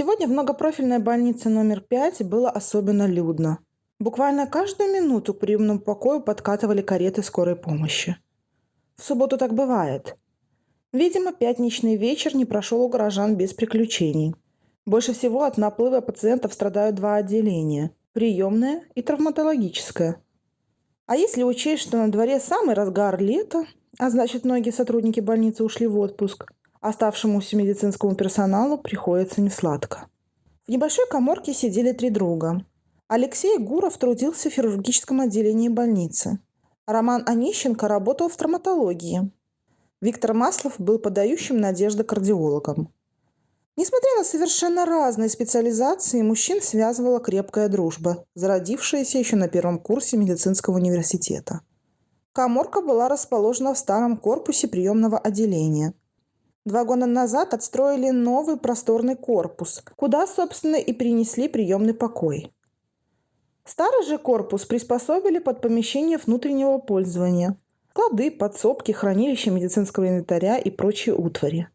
Сегодня в многопрофильной больнице номер 5 было особенно людно. Буквально каждую минуту к приемному покою подкатывали кареты скорой помощи. В субботу так бывает. Видимо, пятничный вечер не прошел у горожан без приключений. Больше всего от наплыва пациентов страдают два отделения – приемное и травматологическое. А если учесть, что на дворе самый разгар лета, а значит, многие сотрудники больницы ушли в отпуск, оставшемуся медицинскому персоналу приходится несладко. В небольшой коморке сидели три друга. Алексей Гуров трудился в хирургическом отделении больницы. Роман Онищенко работал в травматологии. Виктор Маслов был подающим надежды кардиологом. Несмотря на совершенно разные специализации, мужчин связывала крепкая дружба, зародившаяся еще на первом курсе медицинского университета. Коморка была расположена в старом корпусе приемного отделения. Два года назад отстроили новый просторный корпус, куда, собственно, и принесли приемный покой. Старый же корпус приспособили под помещение внутреннего пользования – Склады, подсобки, хранилища медицинского инвентаря и прочие утвари.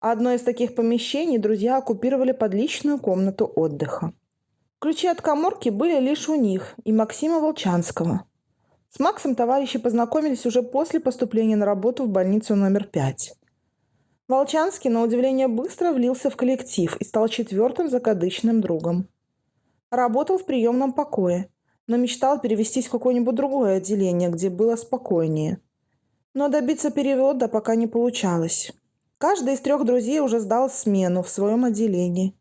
Одно из таких помещений друзья оккупировали под личную комнату отдыха. Ключи от коморки были лишь у них и Максима Волчанского. С Максом товарищи познакомились уже после поступления на работу в больницу номер 5. Волчанский, на удивление, быстро влился в коллектив и стал четвертым закадычным другом. Работал в приемном покое – но мечтал перевестись в какое-нибудь другое отделение, где было спокойнее. Но добиться перевода пока не получалось. Каждый из трех друзей уже сдал смену в своем отделении,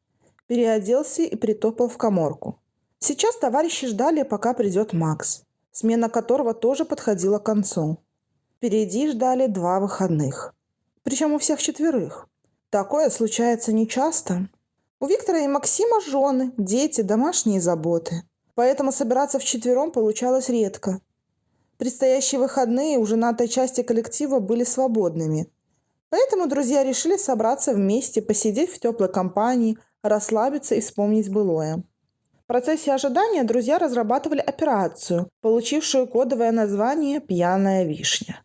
переоделся и притопал в коморку. Сейчас товарищи ждали, пока придет Макс, смена которого тоже подходила к концу. Впереди ждали два выходных. Причем у всех четверых. Такое случается нечасто. У Виктора и Максима жены, дети, домашние заботы – поэтому собираться вчетвером получалось редко. Предстоящие выходные у женатой части коллектива были свободными. Поэтому друзья решили собраться вместе, посидеть в теплой компании, расслабиться и вспомнить былое. В процессе ожидания друзья разрабатывали операцию, получившую кодовое название «Пьяная вишня».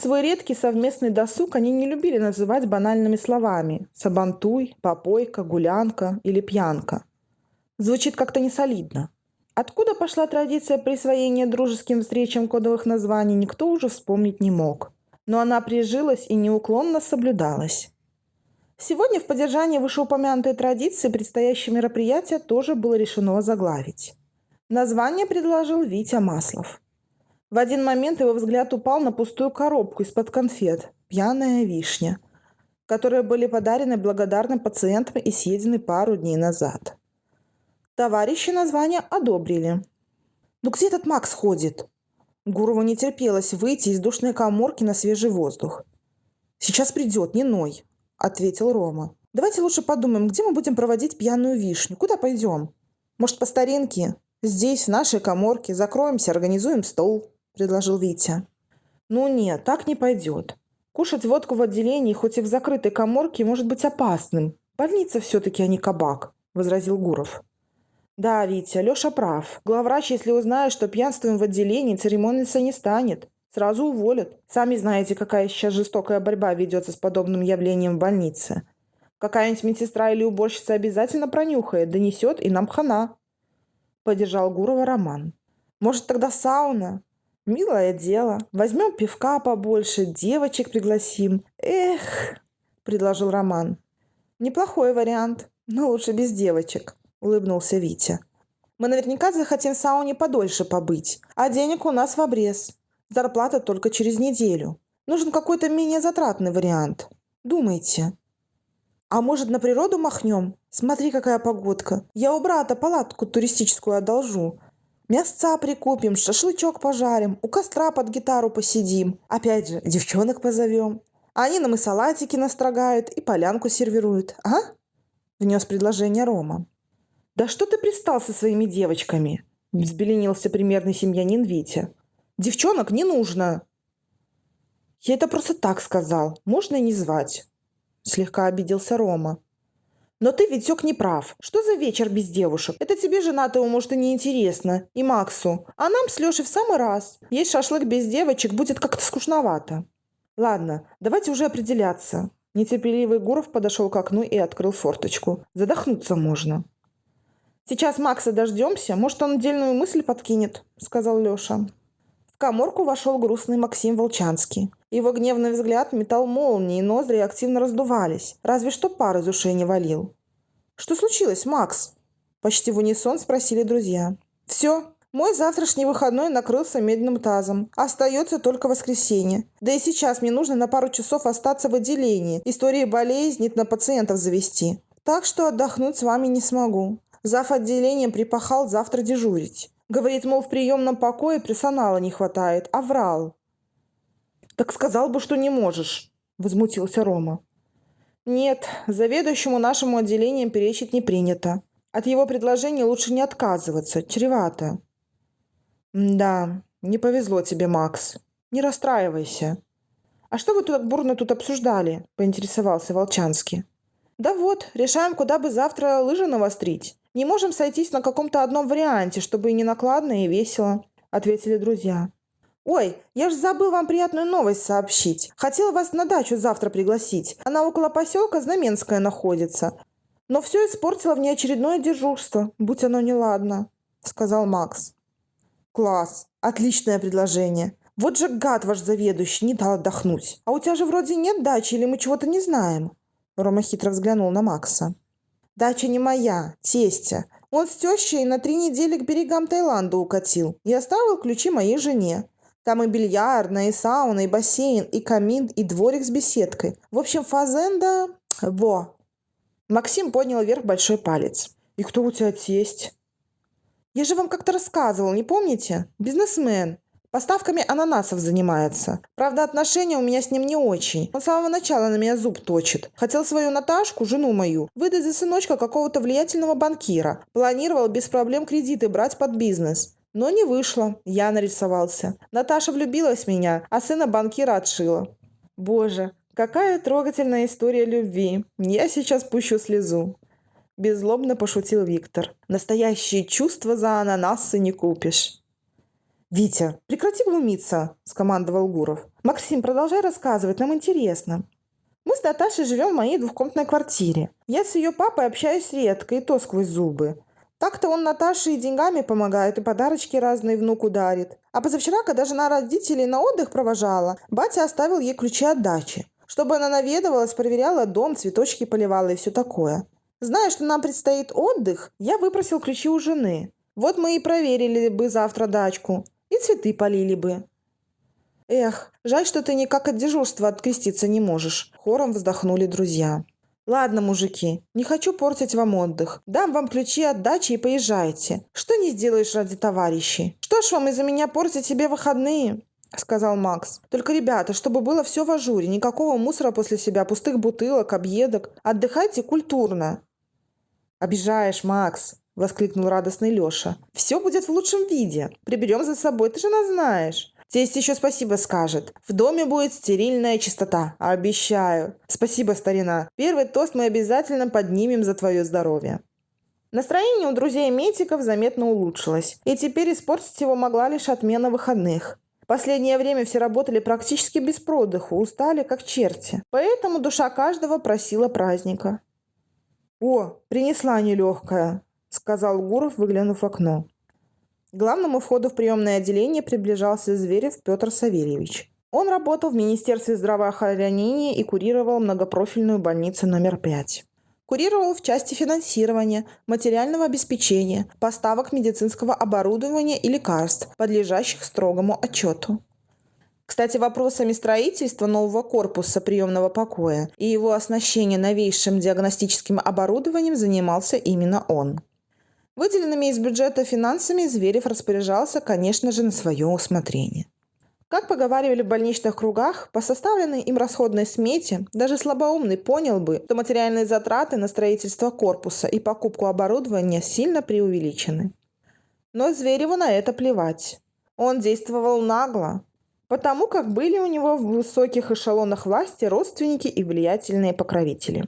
Свой редкий совместный досуг они не любили называть банальными словами «сабантуй», «попойка», «гулянка» или «пьянка». Звучит как-то несолидно. Откуда пошла традиция присвоения дружеским встречам кодовых названий, никто уже вспомнить не мог. Но она прижилась и неуклонно соблюдалась. Сегодня в поддержании вышеупомянутой традиции предстоящее мероприятие тоже было решено заглавить. Название предложил Витя Маслов. В один момент его взгляд упал на пустую коробку из-под конфет «Пьяная вишня», которые были подарены благодарным пациентам и съедены пару дней назад. Товарищи название одобрили. «Ну где этот Макс ходит?» Гурову не терпелось выйти из душной коморки на свежий воздух. «Сейчас придет, не ной», — ответил Рома. «Давайте лучше подумаем, где мы будем проводить пьяную вишню. Куда пойдем? Может, по старинке? Здесь, в нашей коморке, закроемся, организуем стол», — предложил Витя. «Ну нет, так не пойдет. Кушать водку в отделении, хоть и в закрытой коморке, может быть опасным. Больница все-таки, а не кабак», — возразил Гуров. Да, Витя, Леша прав. Главврач, если узнает, что пьянствуем в отделении, церемониться не станет. Сразу уволят. Сами знаете, какая сейчас жестокая борьба ведется с подобным явлением в больнице. Какая-нибудь медсестра или уборщица обязательно пронюхает, донесет, и нам хана. Поддержал Гурова Роман. Может, тогда сауна? Милое дело. Возьмем пивка побольше, девочек пригласим. Эх, предложил Роман. Неплохой вариант, но лучше без девочек. – улыбнулся Витя. «Мы наверняка захотим в сауне подольше побыть, а денег у нас в обрез. Зарплата только через неделю. Нужен какой-то менее затратный вариант. Думайте». «А может, на природу махнем? Смотри, какая погодка. Я у брата палатку туристическую одолжу. Мясца прикупим, шашлычок пожарим, у костра под гитару посидим. Опять же, девчонок позовем. Они нам и салатики настрогают, и полянку сервируют, а?» Внес предложение Рома. «Да что ты пристал со своими девочками?» – взбеленился примерный семьянин Витя. «Девчонок не нужно!» «Я это просто так сказал. Можно и не звать», – слегка обиделся Рома. «Но ты, Витек, не прав. Что за вечер без девушек? Это тебе, женатому, может, и не интересно. И Максу. А нам с Лешей в самый раз. Есть шашлык без девочек будет как-то скучновато». «Ладно, давайте уже определяться. Нетерпеливый Гуров подошел к окну и открыл форточку. Задохнуться можно. «Сейчас Макса дождемся, может, он отдельную мысль подкинет», — сказал Леша. В коморку вошел грустный Максим Волчанский. Его гневный взгляд метал молнии, ноздри активно раздувались. Разве что пар из ушей не валил. «Что случилось, Макс?» Почти в унисон спросили друзья. «Все, мой завтрашний выходной накрылся медным тазом. Остается только воскресенье. Да и сейчас мне нужно на пару часов остаться в отделении. Истории болезней на пациентов завести. Так что отдохнуть с вами не смогу. Зав. отделением припахал завтра дежурить. Говорит, мол, в приемном покое персонала не хватает, а врал. «Так сказал бы, что не можешь», – возмутился Рома. «Нет, заведующему нашему отделением перечить не принято. От его предложения лучше не отказываться, чревато». «Да, не повезло тебе, Макс. Не расстраивайся». «А что вы тут бурно тут обсуждали?» – поинтересовался Волчанский. «Да вот, решаем, куда бы завтра лыжи навострить. Не можем сойтись на каком-то одном варианте, чтобы и не накладно, и весело», — ответили друзья. «Ой, я ж забыл вам приятную новость сообщить. Хотела вас на дачу завтра пригласить. Она около поселка Знаменская находится. Но все испортило в неочередное дежурство, будь оно неладно», — сказал Макс. «Класс! Отличное предложение. Вот же гад ваш заведующий, не дал отдохнуть. А у тебя же вроде нет дачи или мы чего-то не знаем?» Рома хитро взглянул на Макса. Дача не моя, тестя. Он с тещей на три недели к берегам Таиланда укатил и оставил ключи моей жене. Там и бильярдная, и сауна, и бассейн, и камин, и дворик с беседкой. В общем, фазенда... Во!» Максим поднял вверх большой палец. «И кто у тебя тесть?» «Я же вам как-то рассказывал, не помните? Бизнесмен. Поставками ананасов занимается. Правда, отношения у меня с ним не очень. Он с самого начала на меня зуб точит. Хотел свою Наташку, жену мою, выдать за сыночка какого-то влиятельного банкира. Планировал без проблем кредиты брать под бизнес. Но не вышло. Я нарисовался. Наташа влюбилась в меня, а сына банкира отшила. Боже, какая трогательная история любви. Я сейчас пущу слезу. Беззлобно пошутил Виктор. Настоящие чувства за ананасы не купишь. «Витя, прекрати глумиться!» – скомандовал Гуров. «Максим, продолжай рассказывать, нам интересно». Мы с Наташей живем в моей двухкомнатной квартире. Я с ее папой общаюсь редко, и то сквозь зубы. Так-то он Наташе и деньгами помогает, и подарочки разные внуку дарит. А позавчера, когда жена родителей на отдых провожала, батя оставил ей ключи от дачи. Чтобы она наведывалась, проверяла дом, цветочки поливала и все такое. Зная, что нам предстоит отдых, я выпросил ключи у жены. Вот мы и проверили бы завтра дачку. И цветы полили бы. Эх, жаль, что ты никак от дежурства откреститься не можешь. Хором вздохнули друзья. Ладно, мужики, не хочу портить вам отдых. Дам вам ключи от дачи и поезжайте. Что не сделаешь ради товарищей? Что ж вам из-за меня портить себе выходные? сказал Макс. «Только, ребята, чтобы было все в ажуре, никакого мусора после себя, пустых бутылок, объедок. Отдыхайте культурно». «Обижаешь, Макс», – воскликнул радостный Леша. «Все будет в лучшем виде. Приберем за собой, ты же нас знаешь». Тесть еще спасибо скажет. В доме будет стерильная чистота. Обещаю. Спасибо, старина. Первый тост мы обязательно поднимем за твое здоровье. Настроение у друзей Метиков заметно улучшилось, и теперь испортить его могла лишь отмена выходных. Последнее время все работали практически без продыху, устали как черти. Поэтому душа каждого просила праздника. «О, принесла нелегкая», — сказал Гуров, выглянув в окно. К главному входу в приемное отделение приближался Зверев Петр Савельевич. Он работал в Министерстве здравоохранения и курировал многопрофильную больницу номер 5. Курировал в части финансирования, материального обеспечения, поставок медицинского оборудования и лекарств, подлежащих строгому отчету. Кстати, вопросами строительства нового корпуса приемного покоя и его оснащения новейшим диагностическим оборудованием занимался именно он. Выделенными из бюджета финансами Зверев распоряжался, конечно же, на свое усмотрение. Как поговаривали в больничных кругах, по составленной им расходной смете даже слабоумный понял бы, что материальные затраты на строительство корпуса и покупку оборудования сильно преувеличены. Но Звереву на это плевать. Он действовал нагло, потому как были у него в высоких эшелонах власти родственники и влиятельные покровители.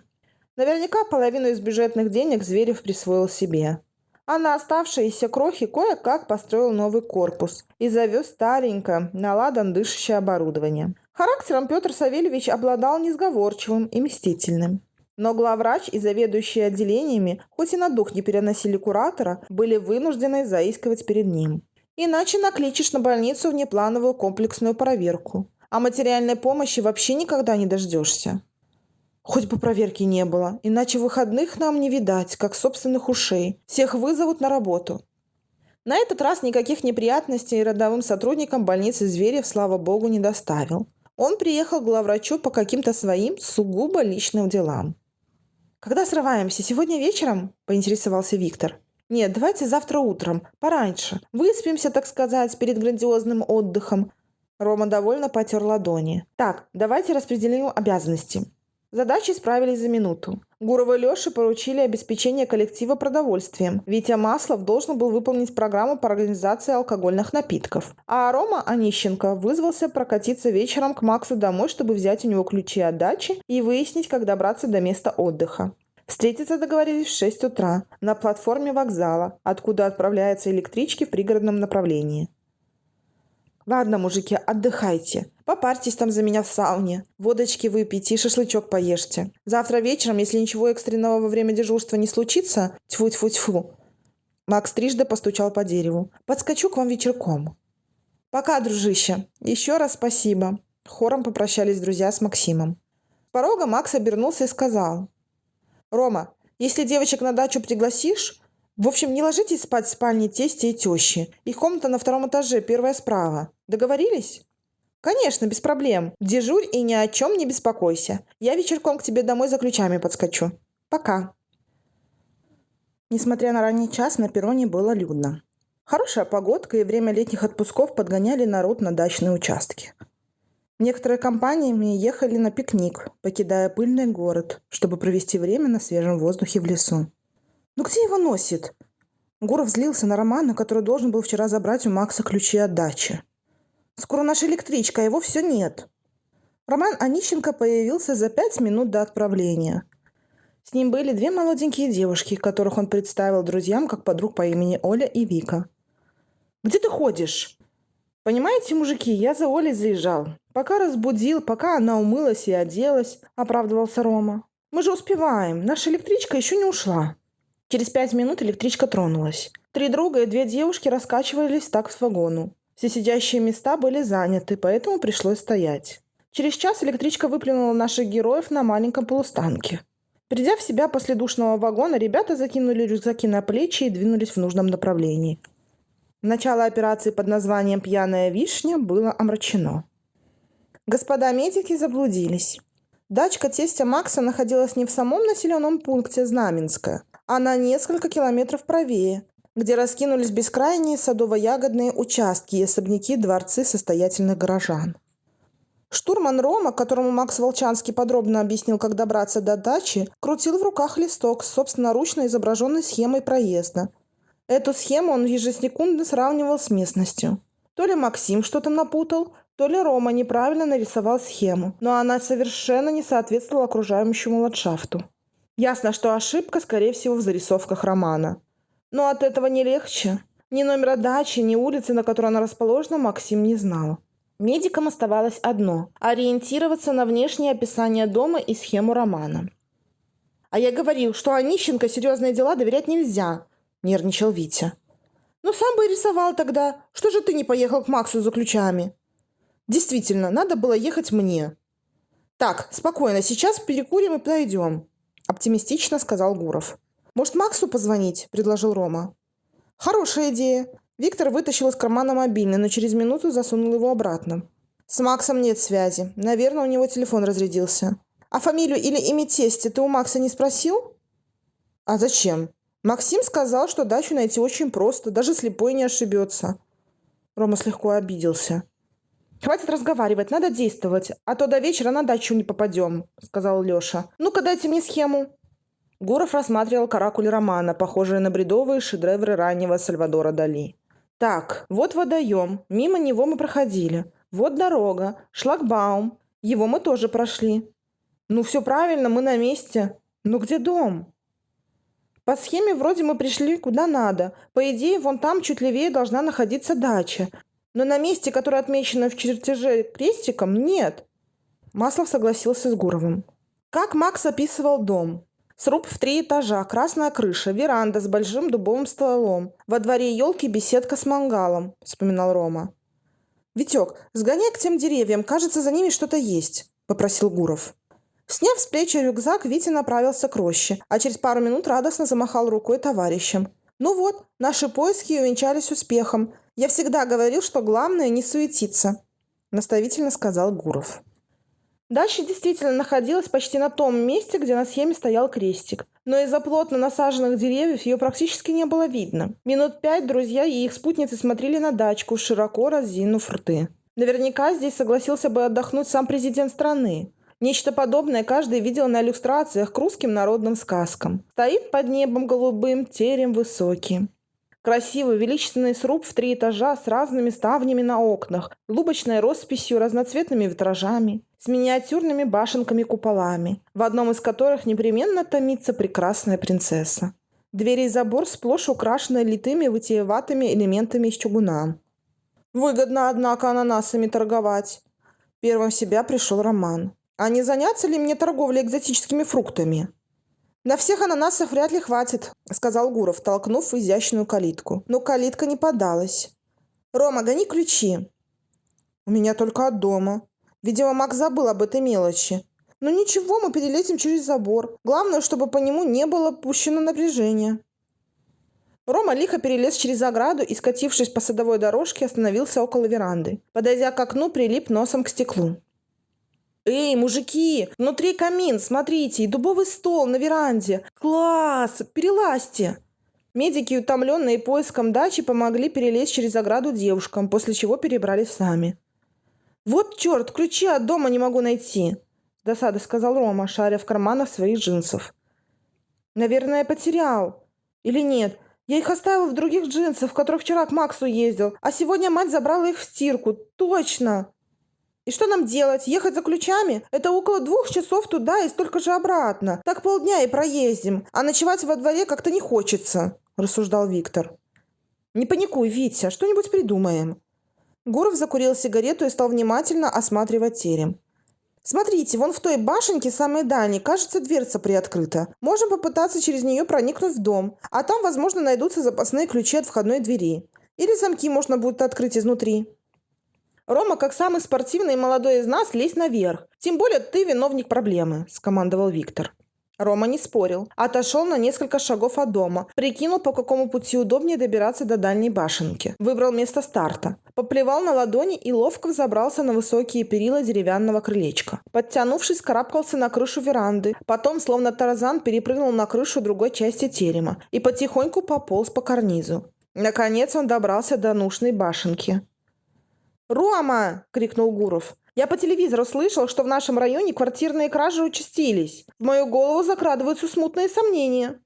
Наверняка половину из бюджетных денег Зверев присвоил себе – а на оставшиеся крохи кое-как построил новый корпус и завез старенькое, наладан дышащее оборудование. Характером Петр Савельевич обладал несговорчивым и мстительным. Но главврач и заведующие отделениями, хоть и на дух не переносили куратора, были вынуждены заискивать перед ним. Иначе накличешь на больницу внеплановую комплексную проверку. А материальной помощи вообще никогда не дождешься. Хоть бы проверки не было, иначе выходных нам не видать, как собственных ушей. Всех вызовут на работу. На этот раз никаких неприятностей родовым сотрудникам больницы Зверев, слава богу, не доставил. Он приехал к главврачу по каким-то своим сугубо личным делам. «Когда срываемся? Сегодня вечером?» – поинтересовался Виктор. «Нет, давайте завтра утром, пораньше. Выспимся, так сказать, перед грандиозным отдыхом». Рома довольно потер ладони. «Так, давайте распределим обязанности. Задачи справились за минуту. Гурова и Леше поручили обеспечение коллектива продовольствием. Витя Маслов должен был выполнить программу по организации алкогольных напитков. А Рома Онищенко вызвался прокатиться вечером к Максу домой, чтобы взять у него ключи от дачи и выяснить, как добраться до места отдыха. Встретиться договорились в 6 утра на платформе вокзала, откуда отправляются электрички в пригородном направлении. «Ладно, мужики, отдыхайте. Попарьтесь там за меня в сауне. Водочки выпейте и шашлычок поешьте. Завтра вечером, если ничего экстренного во время дежурства не случится, тьфу-тьфу-тьфу». Макс трижды постучал по дереву. «Подскочу к вам вечерком». «Пока, дружище. Еще раз спасибо». Хором попрощались друзья с Максимом. С порога Макс обернулся и сказал. «Рома, если девочек на дачу пригласишь, в общем, не ложитесь спать в спальне тести и тещи. Их комната на втором этаже, первая справа. Договорились? Конечно, без проблем. Дежурь и ни о чем не беспокойся. Я вечерком к тебе домой за ключами подскочу. Пока. Несмотря на ранний час, на перроне было людно. Хорошая погодка и время летних отпусков подгоняли народ на дачные участки. Некоторые компаниями ехали на пикник, покидая пыльный город, чтобы провести время на свежем воздухе в лесу. «Ну где его носит?» Гуров злился на Романа, который должен был вчера забрать у Макса ключи от дачи. «Скоро наша электричка, а его все нет». Роман Онищенко появился за пять минут до отправления. С ним были две молоденькие девушки, которых он представил друзьям как подруг по имени Оля и Вика. «Где ты ходишь?» «Понимаете, мужики, я за Олей заезжал. Пока разбудил, пока она умылась и оделась», – оправдывался Рома. «Мы же успеваем. Наша электричка еще не ушла». Через пять минут электричка тронулась. Три друга и две девушки раскачивались так с вагону. Все сидящие места были заняты, поэтому пришлось стоять. Через час электричка выплюнула наших героев на маленьком полустанке. Придя в себя после душного вагона, ребята закинули рюкзаки на плечи и двинулись в нужном направлении. Начало операции под названием «Пьяная вишня» было омрачено. Господа медики заблудились. Дачка тестя Макса находилась не в самом населенном пункте Знаменское, а на несколько километров правее, где раскинулись бескрайние садово-ягодные участки и особняки дворцы состоятельных горожан. Штурман Рома, которому Макс Волчанский подробно объяснил, как добраться до дачи, крутил в руках листок с собственноручно изображенной схемой проезда. Эту схему он ежесекундно сравнивал с местностью. То ли Максим что-то напутал, то ли Рома неправильно нарисовал схему, но она совершенно не соответствовала окружающему ландшафту. Ясно, что ошибка, скорее всего, в зарисовках романа. Но от этого не легче. Ни номера дачи, ни улицы, на которой она расположена, Максим не знал. Медикам оставалось одно – ориентироваться на внешнее описание дома и схему романа. «А я говорил, что Онищенко серьезные дела доверять нельзя», – нервничал Витя. «Ну сам бы и рисовал тогда. Что же ты не поехал к Максу за ключами?» «Действительно, надо было ехать мне». «Так, спокойно, сейчас перекурим и подойдем оптимистично сказал Гуров. «Может, Максу позвонить?» – предложил Рома. «Хорошая идея». Виктор вытащил из кармана мобильный, но через минуту засунул его обратно. «С Максом нет связи. Наверное, у него телефон разрядился». «А фамилию или имя тестя ты у Макса не спросил?» «А зачем?» «Максим сказал, что дачу найти очень просто, даже слепой не ошибется». Рома слегка обиделся. «Хватит разговаривать, надо действовать, а то до вечера на дачу не попадем», — сказал Леша. «Ну-ка дайте мне схему». Гуров рассматривал каракули романа, похожие на бредовые шедевры раннего Сальвадора Дали. «Так, вот водоем, мимо него мы проходили. Вот дорога, шлагбаум, его мы тоже прошли. Ну все правильно, мы на месте. Ну где дом?» По схеме вроде мы пришли куда надо. По идее, вон там чуть левее должна находиться дача. Но на месте, которое отмечено в чертеже крестиком, нет. Маслов согласился с Гуровым. Как Макс описывал дом? Сруб в три этажа, красная крыша, веранда с большим дубовым столом. Во дворе елки беседка с мангалом, вспоминал Рома. «Витек, сгоняй к тем деревьям, кажется, за ними что-то есть», – попросил Гуров. Сняв с плечи рюкзак, Витя направился к роще, а через пару минут радостно замахал рукой товарищам. «Ну вот, наши поиски увенчались успехом. Я всегда говорил, что главное не суетиться», – наставительно сказал Гуров. Дача действительно находилась почти на том месте, где на схеме стоял крестик. Но из-за плотно насаженных деревьев ее практически не было видно. Минут пять друзья и их спутницы смотрели на дачку, широко разинув рты. Наверняка здесь согласился бы отдохнуть сам президент страны. Нечто подобное каждый видел на иллюстрациях к русским народным сказкам. Стоит под небом голубым, терем высокий. Красивый величественный сруб в три этажа с разными ставнями на окнах, лубочной росписью, разноцветными витражами, с миниатюрными башенками-куполами, в одном из которых непременно томится прекрасная принцесса. Двери и забор сплошь украшены литыми вытиеватыми элементами из чугуна. Выгодно, однако, ананасами торговать. Первым в себя пришел Роман. А не заняться ли мне торговлей экзотическими фруктами? «На всех ананасов вряд ли хватит», — сказал Гуров, толкнув изящную калитку. Но калитка не подалась. «Рома, гони ключи». «У меня только от дома. Видимо, Мак забыл об этой мелочи. Но ничего, мы перелетим через забор. Главное, чтобы по нему не было пущено напряжение». Рома лихо перелез через ограду и, скатившись по садовой дорожке, остановился около веранды. Подойдя к окну, прилип носом к стеклу. «Эй, мужики, внутри камин, смотрите, и дубовый стол на веранде. Класс! Перелазьте!» Медики, утомленные поиском дачи, помогли перелезть через ограду девушкам, после чего перебрались сами. «Вот черт, ключи от дома не могу найти!» – досада сказал Рома, шаря в карманах своих джинсов. «Наверное, потерял. Или нет? Я их оставил в других джинсах, в которых вчера к Максу ездил, а сегодня мать забрала их в стирку. Точно!» И что нам делать? Ехать за ключами? Это около двух часов туда и столько же обратно. Так полдня и проездим. А ночевать во дворе как-то не хочется», – рассуждал Виктор. «Не паникуй, Витя, что-нибудь придумаем». Гуров закурил сигарету и стал внимательно осматривать терем. «Смотрите, вон в той башенке, самой дальней, кажется, дверца приоткрыта. Можем попытаться через нее проникнуть в дом, а там, возможно, найдутся запасные ключи от входной двери. Или замки можно будет открыть изнутри». Рома, как самый спортивный и молодой из нас, лезь наверх. Тем более ты виновник проблемы», – скомандовал Виктор. Рома не спорил. Отошел на несколько шагов от дома. Прикинул, по какому пути удобнее добираться до дальней башенки. Выбрал место старта. Поплевал на ладони и ловко взобрался на высокие перила деревянного крылечка. Подтянувшись, карабкался на крышу веранды. Потом, словно тарзан, перепрыгнул на крышу другой части терема и потихоньку пополз по карнизу. Наконец он добрался до нужной башенки. «Рома!» – крикнул Гуров. «Я по телевизору слышал, что в нашем районе квартирные кражи участились. В мою голову закрадываются смутные сомнения».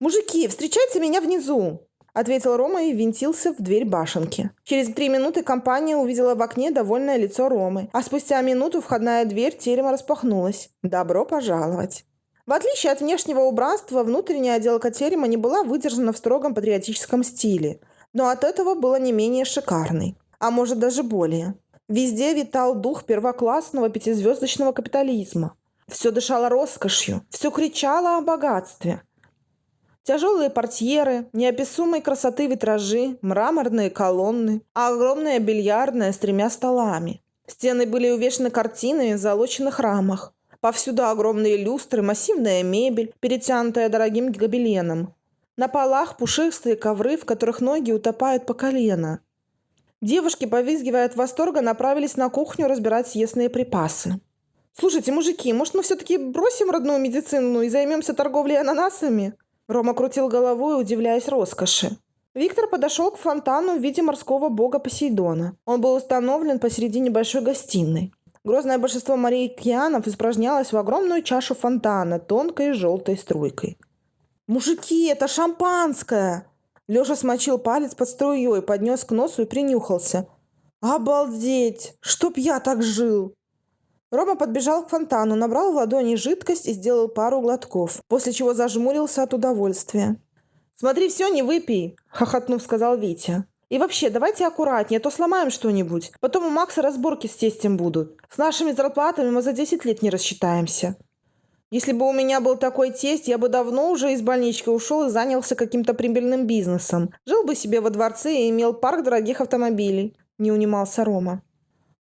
«Мужики, встречайте меня внизу!» – ответил Рома и винтился в дверь башенки. Через три минуты компания увидела в окне довольное лицо Ромы, а спустя минуту входная дверь терема распахнулась. «Добро пожаловать!» В отличие от внешнего убранства, внутренняя отделка терема не была выдержана в строгом патриотическом стиле, но от этого была не менее шикарной а может даже более. Везде витал дух первоклассного пятизвездочного капитализма. Все дышало роскошью, все кричало о богатстве. Тяжелые портьеры, неописуемой красоты витражи, мраморные колонны, а огромная бильярдная с тремя столами. Стены были увешаны картинами в залоченных рамах. Повсюду огромные люстры, массивная мебель, перетянутая дорогим гобеленом. На полах пушистые ковры, в которых ноги утопают по колено. Девушки, повизгивая от восторга, направились на кухню разбирать съестные припасы. «Слушайте, мужики, может, мы все-таки бросим родную медицину и займемся торговлей ананасами?» Рома крутил головой, удивляясь роскоши. Виктор подошел к фонтану в виде морского бога Посейдона. Он был установлен посреди небольшой гостиной. Грозное большинство Марии Кьянов испражнялось в огромную чашу фонтана тонкой желтой струйкой. «Мужики, это шампанское!» Леша смочил палец под струей, поднес к носу и принюхался. «Обалдеть! Чтоб я так жил!» Рома подбежал к фонтану, набрал в ладони жидкость и сделал пару глотков, после чего зажмурился от удовольствия. «Смотри, все, не выпей!» – хохотнув, сказал Витя. И вообще, давайте аккуратнее, а то сломаем что-нибудь. Потом у Макса разборки с тестем будут. С нашими зарплатами мы за 10 лет не рассчитаемся. Если бы у меня был такой тесть, я бы давно уже из больнички ушел и занялся каким-то прибыльным бизнесом. Жил бы себе во дворце и имел парк дорогих автомобилей. Не унимался Рома.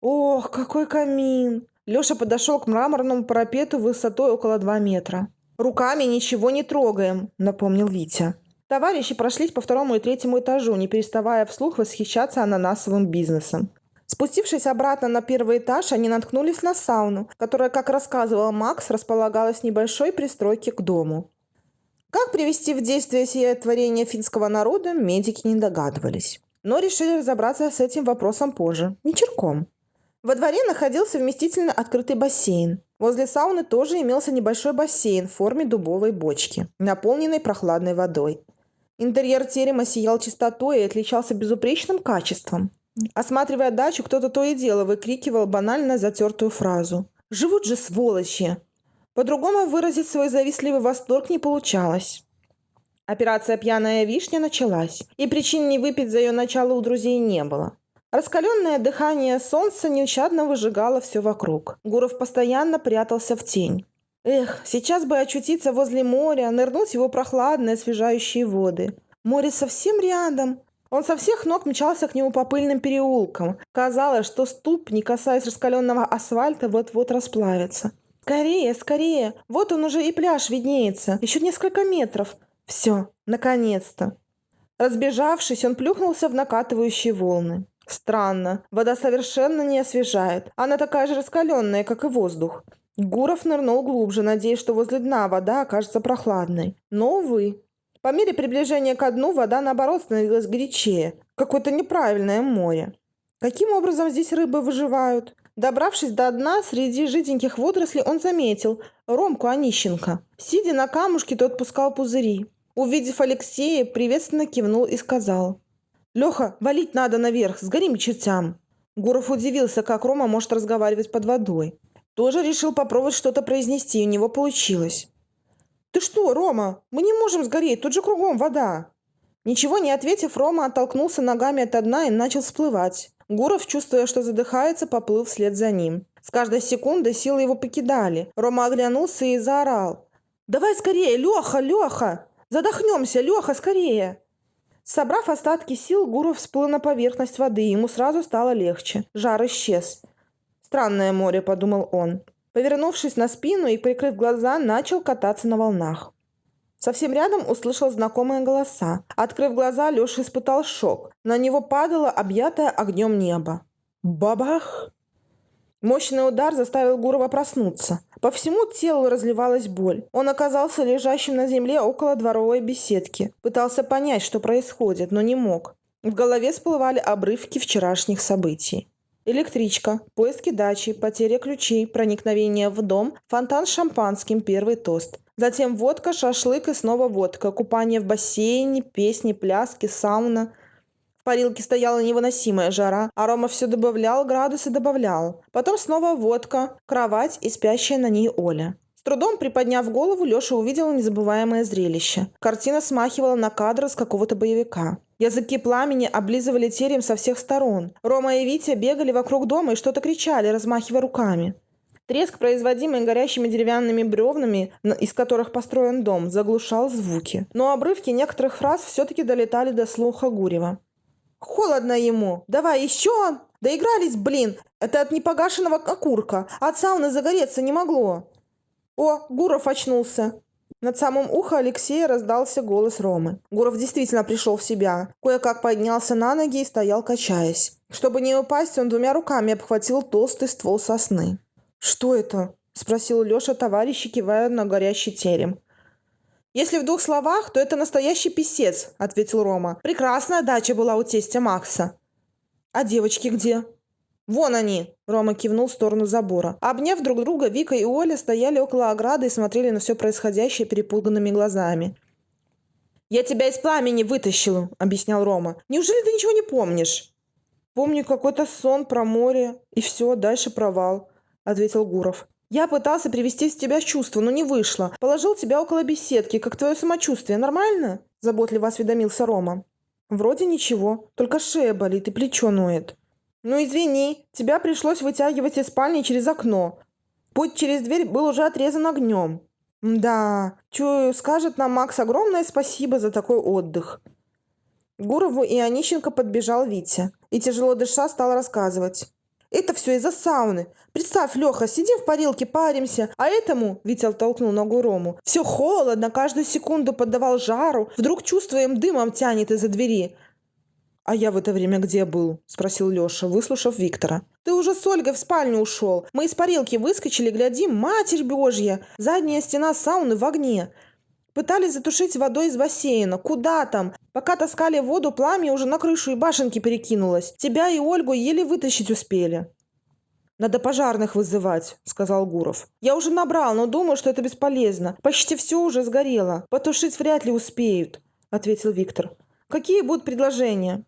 Ох, какой камин! Леша подошел к мраморному парапету высотой около 2 метра. «Руками ничего не трогаем», — напомнил Витя. Товарищи прошлись по второму и третьему этажу, не переставая вслух восхищаться ананасовым бизнесом. Спустившись обратно на первый этаж, они наткнулись на сауну, которая, как рассказывал Макс, располагалась в небольшой пристройке к дому. Как привести в действие сие творение финского народа, медики не догадывались. Но решили разобраться с этим вопросом позже, вечерком. Во дворе находился вместительно открытый бассейн. Возле сауны тоже имелся небольшой бассейн в форме дубовой бочки, наполненной прохладной водой. Интерьер терема сиял чистотой и отличался безупречным качеством. Осматривая дачу, кто-то то и дело выкрикивал банально затертую фразу. «Живут же сволочи!» По-другому выразить свой завистливый восторг не получалось. Операция «Пьяная вишня» началась, и причин не выпить за ее начало у друзей не было. Раскаленное дыхание солнца нещадно выжигало все вокруг. Гуров постоянно прятался в тень. Эх, сейчас бы очутиться возле моря, нырнуть в его прохладные, освежающие воды. Море совсем рядом, он со всех ног мчался к нему по пыльным переулкам. Казалось, что ступни, касаясь раскаленного асфальта, вот-вот расплавятся. «Скорее, скорее! Вот он уже и пляж виднеется. Еще несколько метров. Все, наконец-то!» Разбежавшись, он плюхнулся в накатывающие волны. Странно, вода совершенно не освежает. Она такая же раскаленная, как и воздух. Гуров нырнул глубже, надеясь, что возле дна вода окажется прохладной. Но, увы, по мере приближения к дну вода, наоборот, становилась горячее. Какое-то неправильное море. Каким образом здесь рыбы выживают? Добравшись до дна, среди жиденьких водорослей он заметил Ромку Онищенко. Сидя на камушке, тот пускал пузыри. Увидев Алексея, приветственно кивнул и сказал. «Леха, валить надо наверх, сгорим чертям». Гуров удивился, как Рома может разговаривать под водой. Тоже решил попробовать что-то произнести, и у него получилось. «Ты что, Рома? Мы не можем сгореть, тут же кругом вода!» Ничего не ответив, Рома оттолкнулся ногами от дна и начал всплывать. Гуров, чувствуя, что задыхается, поплыл вслед за ним. С каждой секундой силы его покидали. Рома оглянулся и заорал. «Давай скорее, Леха, Леха! Задохнемся, Леха, скорее!» Собрав остатки сил, Гуров всплыл на поверхность воды, ему сразу стало легче. Жар исчез. «Странное море», — подумал он. Повернувшись на спину и прикрыв глаза, начал кататься на волнах. Совсем рядом услышал знакомые голоса. Открыв глаза, Леша испытал шок. На него падало объятое огнем небо. Бабах! Мощный удар заставил Гурова проснуться. По всему телу разливалась боль. Он оказался лежащим на земле около дворовой беседки. Пытался понять, что происходит, но не мог. В голове всплывали обрывки вчерашних событий. Электричка, поиски дачи, потеря ключей, проникновение в дом, фонтан с шампанским, первый тост. Затем водка, шашлык и снова водка, купание в бассейне, песни, пляски, сауна. В парилке стояла невыносимая жара, а Рома все добавлял, градусы добавлял. Потом снова водка, кровать и спящая на ней Оля. С трудом приподняв голову, Леша увидел незабываемое зрелище. Картина смахивала на кадр с какого-то боевика. Языки пламени облизывали терем со всех сторон. Рома и Витя бегали вокруг дома и что-то кричали, размахивая руками. Треск, производимый горящими деревянными бревнами, из которых построен дом, заглушал звуки. Но обрывки некоторых фраз все-таки долетали до слуха Гурева. «Холодно ему! Давай еще! Доигрались, блин! Это от непогашенного окурка! От сауны загореться не могло!» «О, Гуров очнулся!» Над самым ухом Алексея раздался голос Ромы. Гуров действительно пришел в себя. Кое-как поднялся на ноги и стоял, качаясь. Чтобы не упасть, он двумя руками обхватил толстый ствол сосны. «Что это?» – спросил Леша товарища, кивая на горящий терем. «Если в двух словах, то это настоящий писец», – ответил Рома. «Прекрасная дача была у тестя Макса». «А девочки где?» «Вон они!» – Рома кивнул в сторону забора. Обняв друг друга, Вика и Оля стояли около ограды и смотрели на все происходящее перепуганными глазами. «Я тебя из пламени вытащил», – объяснял Рома. «Неужели ты ничего не помнишь?» «Помню какой-то сон про море, и все, дальше провал», – ответил Гуров. «Я пытался привести в тебя чувство, но не вышло. Положил тебя около беседки, как твое самочувствие. Нормально?» – заботливо осведомился Рома. «Вроде ничего, только шея болит и плечо ноет». «Ну извини, тебя пришлось вытягивать из спальни через окно. Путь через дверь был уже отрезан огнем». «Да, чую, скажет нам Макс огромное спасибо за такой отдых». Гурову и Онищенко подбежал Витя и, тяжело дыша, стал рассказывать. Это все из-за сауны. Представь, Леха, сидим в парилке, паримся, а этому, Витя оттолкнул ногу Рому, все холодно, каждую секунду поддавал жару, вдруг чувствуем, дымом тянет из-за двери. «А я в это время где был?» – спросил Леша, выслушав Виктора. «Ты уже с Ольгой в спальню ушел. Мы из парилки выскочили, глядим, Матерь Божья! Задняя стена сауны в огне. Пытались затушить водой из бассейна. Куда там? Пока таскали воду, пламя уже на крышу и башенки перекинулось. Тебя и Ольгу еле вытащить успели. «Надо пожарных вызывать», — сказал Гуров. «Я уже набрал, но думаю, что это бесполезно. Почти все уже сгорело. Потушить вряд ли успеют», — ответил Виктор. «Какие будут предложения?»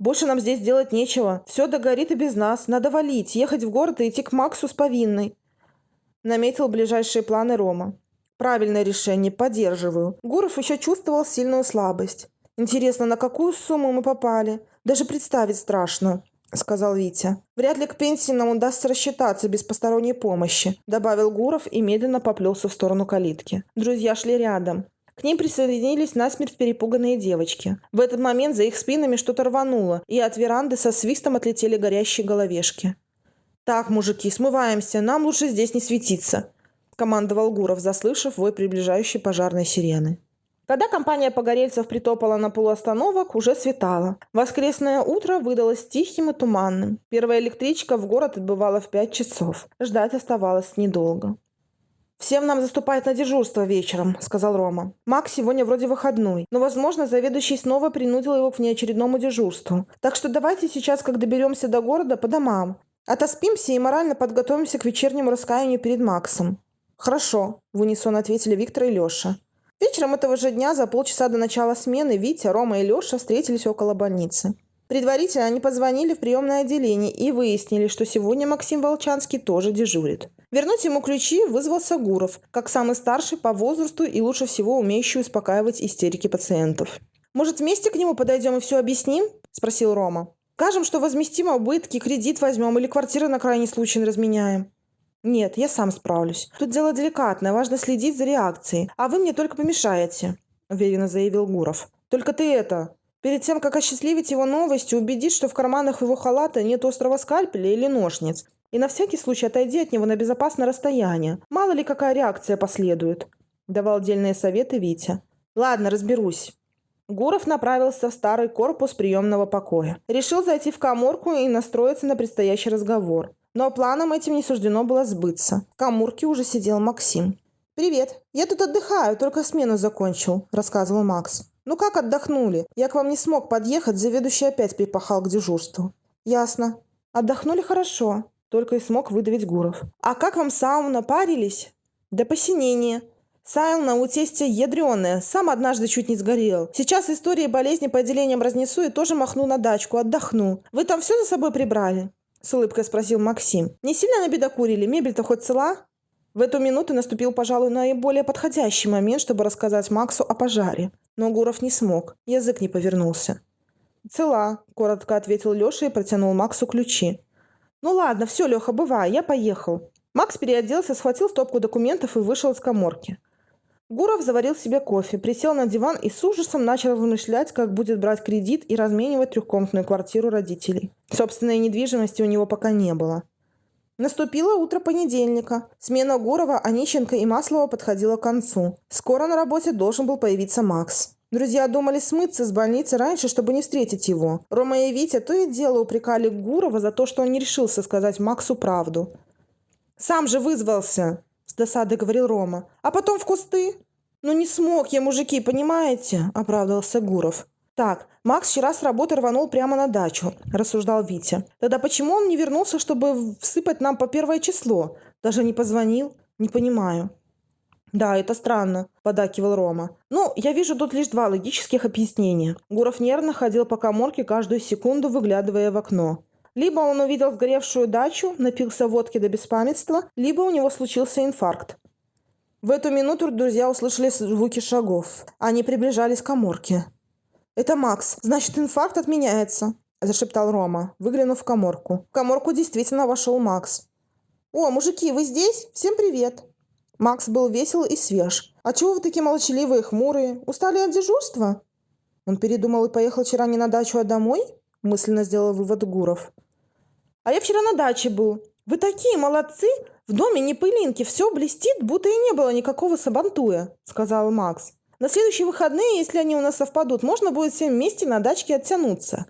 «Больше нам здесь делать нечего. Все догорит и без нас. Надо валить, ехать в город и идти к Максу с повинной», — наметил ближайшие планы Рома. Правильное решение, поддерживаю. Гуров еще чувствовал сильную слабость. Интересно, на какую сумму мы попали? Даже представить страшно, сказал Витя. Вряд ли к пенсии нам удастся рассчитаться без посторонней помощи, добавил Гуров и медленно поплелся в сторону калитки. Друзья шли рядом. К ним присоединились насмерть перепуганные девочки. В этот момент за их спинами что-то рвануло, и от веранды со свистом отлетели горящие головешки. «Так, мужики, смываемся, нам лучше здесь не светиться», командовал Гуров, заслышав вой приближающей пожарной сирены. Когда компания погорельцев притопала на полуостановок, уже светало. Воскресное утро выдалось тихим и туманным. Первая электричка в город отбывала в пять часов. Ждать оставалось недолго. «Всем нам заступает на дежурство вечером», — сказал Рома. «Макс сегодня вроде выходной, но, возможно, заведующий снова принудил его к внеочередному дежурству. Так что давайте сейчас, как доберемся до города, по домам. Отоспимся и морально подготовимся к вечернему раскаянию перед Максом. «Хорошо», – в унисон ответили Виктор и Леша. Вечером этого же дня, за полчаса до начала смены, Витя, Рома и Леша встретились около больницы. Предварительно они позвонили в приемное отделение и выяснили, что сегодня Максим Волчанский тоже дежурит. Вернуть ему ключи вызвался Гуров, как самый старший по возрасту и лучше всего умеющий успокаивать истерики пациентов. «Может, вместе к нему подойдем и все объясним?» – спросил Рома. «Скажем, что возместим убытки, кредит возьмем или квартиры на крайний случай разменяем». «Нет, я сам справлюсь. Тут дело деликатное, важно следить за реакцией. А вы мне только помешаете», – уверенно заявил Гуров. «Только ты это, перед тем, как осчастливить его новостью, убедись, что в карманах его халата нет острого скальпеля или ножниц. И на всякий случай отойди от него на безопасное расстояние. Мало ли какая реакция последует», – давал отдельные советы Витя. «Ладно, разберусь». Гуров направился в старый корпус приемного покоя. Решил зайти в коморку и настроиться на предстоящий разговор. Но планам этим не суждено было сбыться. В камурке уже сидел Максим. «Привет. Я тут отдыхаю, только смену закончил», – рассказывал Макс. «Ну как отдохнули? Я к вам не смог подъехать, заведующий опять припахал к дежурству». «Ясно. Отдохнули хорошо», – только и смог выдавить Гуров. «А как вам сауна? Парились?» «До посинения. Сауна у тестя ядреная, сам однажды чуть не сгорел. Сейчас истории болезни по отделениям разнесу и тоже махну на дачку, отдохну. Вы там все за собой прибрали?» – с улыбкой спросил Максим. «Не сильно набедокурили? Мебель-то хоть цела?» В эту минуту наступил, пожалуй, наиболее подходящий момент, чтобы рассказать Максу о пожаре. Но Гуров не смог, язык не повернулся. «Цела», – коротко ответил Леша и протянул Максу ключи. «Ну ладно, все, Леха, бывай, я поехал». Макс переоделся, схватил стопку документов и вышел из коморки. Гуров заварил себе кофе, присел на диван и с ужасом начал вымышлять, как будет брать кредит и разменивать трехкомнатную квартиру родителей. Собственной недвижимости у него пока не было. Наступило утро понедельника. Смена Гурова, Онищенко и Маслова подходила к концу. Скоро на работе должен был появиться Макс. Друзья думали смыться с больницы раньше, чтобы не встретить его. Рома и Витя то и дело упрекали Гурова за то, что он не решился сказать Максу правду. «Сам же вызвался!» с досадой говорил Рома. «А потом в кусты?» «Ну не смог я, мужики, понимаете?» – оправдывался Гуров. «Так, Макс вчера с работы рванул прямо на дачу», – рассуждал Витя. «Тогда почему он не вернулся, чтобы всыпать нам по первое число? Даже не позвонил? Не понимаю». «Да, это странно», – подакивал Рома. «Ну, я вижу тут лишь два логических объяснения». Гуров нервно ходил по коморке каждую секунду, выглядывая в окно. Либо он увидел сгоревшую дачу, напился водки до беспамятства, либо у него случился инфаркт. В эту минуту друзья услышали звуки шагов. Они приближались к коморке. «Это Макс. Значит, инфаркт отменяется», – зашептал Рома, выглянув в коморку. В коморку действительно вошел Макс. «О, мужики, вы здесь? Всем привет!» Макс был весел и свеж. «А чего вы такие молчаливые, хмурые? Устали от дежурства?» Он передумал и поехал вчера не на дачу, а домой? Мысленно сделал вывод Гуров. «А я вчера на даче был. Вы такие молодцы! В доме не пылинки, все блестит, будто и не было никакого сабантуя», — сказал Макс. «На следующие выходные, если они у нас совпадут, можно будет всем вместе на дачке оттянуться».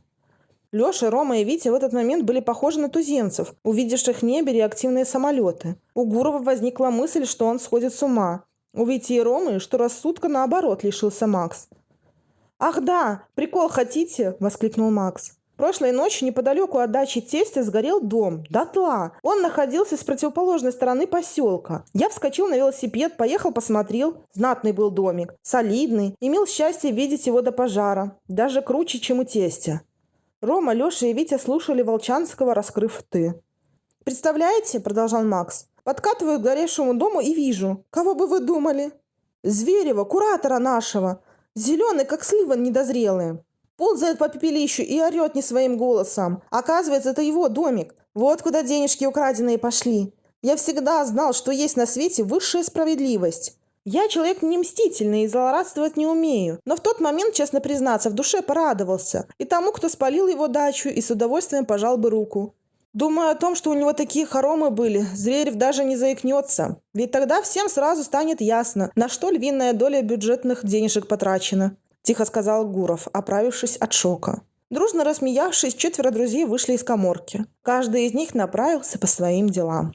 Леша, Рома и Витя в этот момент были похожи на туземцев, увидевших в небе реактивные самолеты. У Гурова возникла мысль, что он сходит с ума. У Вити и Ромы, что рассудка наоборот лишился Макс. «Ах да, прикол хотите?» – воскликнул Макс. Прошлой ночью неподалеку от дачи тестя сгорел дом. Дотла. Он находился с противоположной стороны поселка. Я вскочил на велосипед, поехал, посмотрел. Знатный был домик. Солидный. Имел счастье видеть его до пожара. Даже круче, чем у тестя. Рома, Леша и Витя слушали Волчанского, раскрыв «ты». «Представляете?» – продолжал Макс. «Подкатываю к горевшему дому и вижу. Кого бы вы думали?» «Зверева, куратора нашего. Зеленый, как слива недозрелые. Ползает по пепелищу и орет не своим голосом. Оказывается, это его домик. Вот куда денежки украденные пошли. Я всегда знал, что есть на свете высшая справедливость. Я человек не мстительный и злорадствовать не умею, но в тот момент, честно признаться, в душе порадовался. И тому, кто спалил его дачу, и с удовольствием пожал бы руку. Думаю о том, что у него такие хоромы были, Зверев даже не заикнется. Ведь тогда всем сразу станет ясно, на что львиная доля бюджетных денежек потрачена. Тихо сказал Гуров, оправившись от шока. Дружно рассмеявшись, четверо друзей вышли из коморки. Каждый из них направился по своим делам.